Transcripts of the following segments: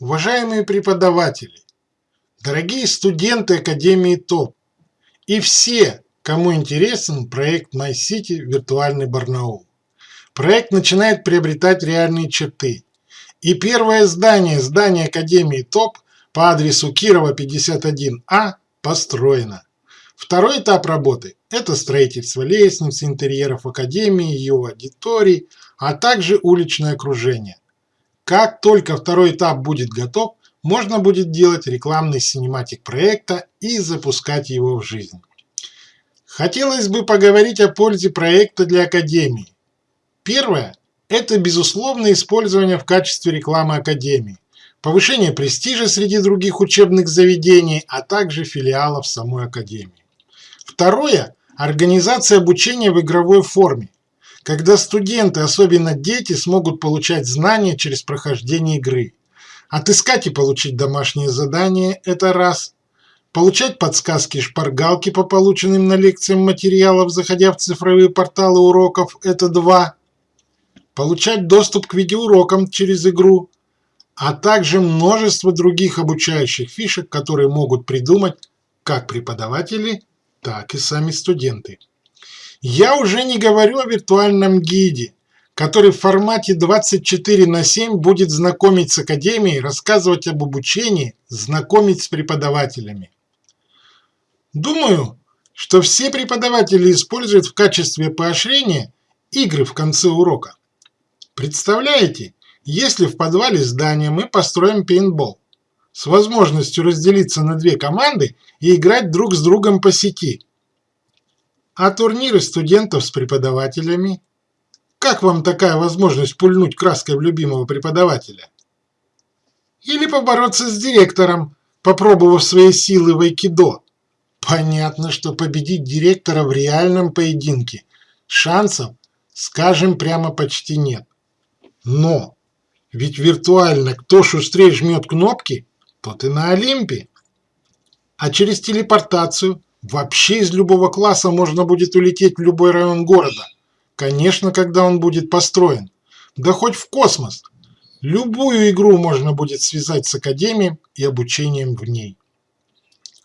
Уважаемые преподаватели, дорогие студенты Академии ТОП и все, кому интересен проект MyCity Виртуальный Барнаул. Проект начинает приобретать реальные черты. И первое здание, здание Академии ТОП по адресу Кирова 51А построено. Второй этап работы – это строительство лестниц, интерьеров Академии, ее аудиторий, а также уличное окружение. Как только второй этап будет готов, можно будет делать рекламный синематик проекта и запускать его в жизнь. Хотелось бы поговорить о пользе проекта для Академии. Первое – это безусловное использование в качестве рекламы Академии, повышение престижа среди других учебных заведений, а также филиалов самой Академии. Второе – организация обучения в игровой форме, когда студенты, особенно дети, смогут получать знания через прохождение игры. Отыскать и получить домашние задания – это раз. Получать подсказки и шпаргалки по полученным на лекциям материалам, заходя в цифровые порталы уроков – это два. Получать доступ к видеоурокам через игру, а также множество других обучающих фишек, которые могут придумать как преподаватели, так и сами студенты. Я уже не говорю о виртуальном гиде, который в формате 24 на 7 будет знакомить с академией, рассказывать об обучении, знакомить с преподавателями. Думаю, что все преподаватели используют в качестве поощрения игры в конце урока. Представляете, если в подвале здания мы построим пейнтбол с возможностью разделиться на две команды и играть друг с другом по сети – а турниры студентов с преподавателями? Как вам такая возможность пульнуть краской в любимого преподавателя? Или побороться с директором, попробовав свои силы в айкидо? Понятно, что победить директора в реальном поединке шансов, скажем прямо, почти нет. Но ведь виртуально кто шустрее жмет кнопки, тот и на Олимпе. А через телепортацию – Вообще из любого класса можно будет улететь в любой район города. Конечно, когда он будет построен. Да хоть в космос. Любую игру можно будет связать с академией и обучением в ней.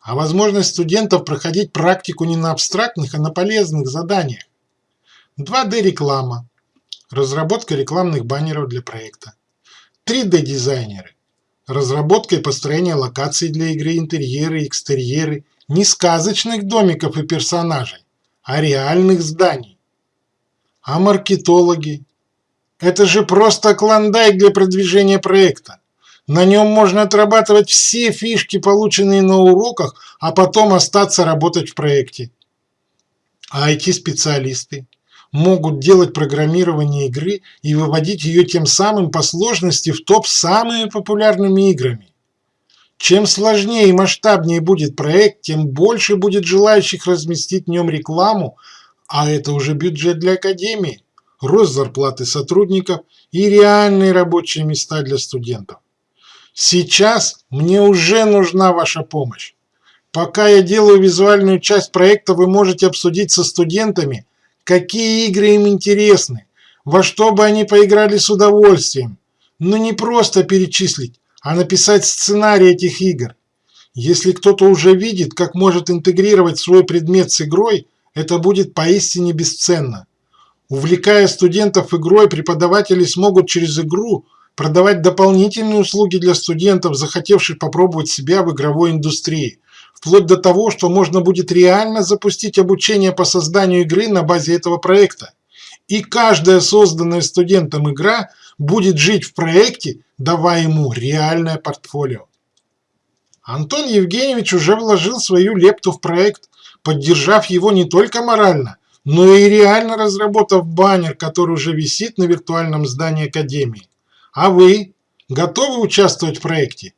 А возможность студентов проходить практику не на абстрактных, а на полезных заданиях. 2D-реклама. Разработка рекламных баннеров для проекта. 3D-дизайнеры. Разработка и построение локаций для игры, интерьеры, экстерьеры не сказочных домиков и персонажей, а реальных зданий. А маркетологи? Это же просто клондайк для продвижения проекта. На нем можно отрабатывать все фишки, полученные на уроках, а потом остаться работать в проекте. А IT-специалисты могут делать программирование игры и выводить ее тем самым по сложности в топ самыми популярными играми. Чем сложнее и масштабнее будет проект, тем больше будет желающих разместить в нем рекламу, а это уже бюджет для академии, рост зарплаты сотрудников и реальные рабочие места для студентов. Сейчас мне уже нужна ваша помощь. Пока я делаю визуальную часть проекта, вы можете обсудить со студентами, какие игры им интересны, во что бы они поиграли с удовольствием, но не просто перечислить, а написать сценарий этих игр. Если кто-то уже видит, как может интегрировать свой предмет с игрой, это будет поистине бесценно. Увлекая студентов игрой, преподаватели смогут через игру продавать дополнительные услуги для студентов, захотевших попробовать себя в игровой индустрии, вплоть до того, что можно будет реально запустить обучение по созданию игры на базе этого проекта. И каждая созданная студентом игра будет жить в проекте, давая ему реальное портфолио. Антон Евгеньевич уже вложил свою лепту в проект, поддержав его не только морально, но и реально разработав баннер, который уже висит на виртуальном здании Академии. А вы готовы участвовать в проекте?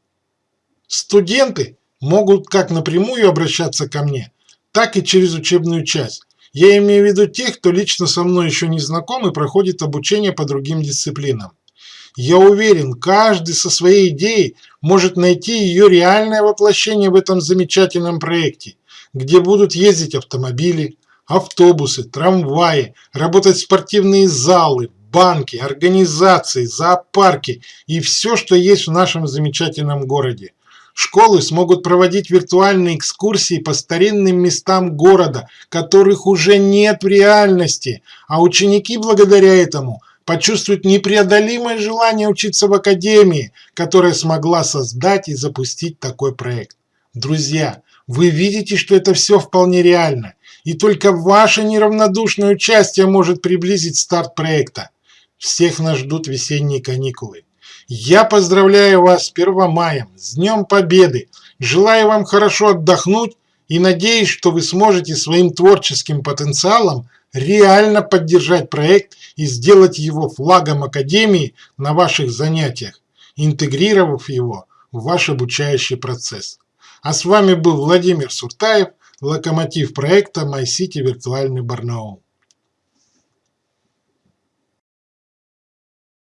Студенты могут как напрямую обращаться ко мне, так и через учебную часть. Я имею в виду тех, кто лично со мной еще не знаком и проходит обучение по другим дисциплинам. Я уверен, каждый со своей идеей может найти ее реальное воплощение в этом замечательном проекте, где будут ездить автомобили, автобусы, трамваи, работать спортивные залы, банки, организации, зоопарки и все, что есть в нашем замечательном городе. Школы смогут проводить виртуальные экскурсии по старинным местам города, которых уже нет в реальности, а ученики благодаря этому почувствуют непреодолимое желание учиться в академии, которая смогла создать и запустить такой проект. Друзья, вы видите, что это все вполне реально, и только ваше неравнодушное участие может приблизить старт проекта. Всех нас ждут весенние каникулы. Я поздравляю вас с Первомаем, с Днем Победы, желаю вам хорошо отдохнуть и надеюсь, что вы сможете своим творческим потенциалом реально поддержать проект и сделать его флагом Академии на ваших занятиях, интегрировав его в ваш обучающий процесс. А с вами был Владимир Суртаев, локомотив проекта MyCity Виртуальный Барнаул.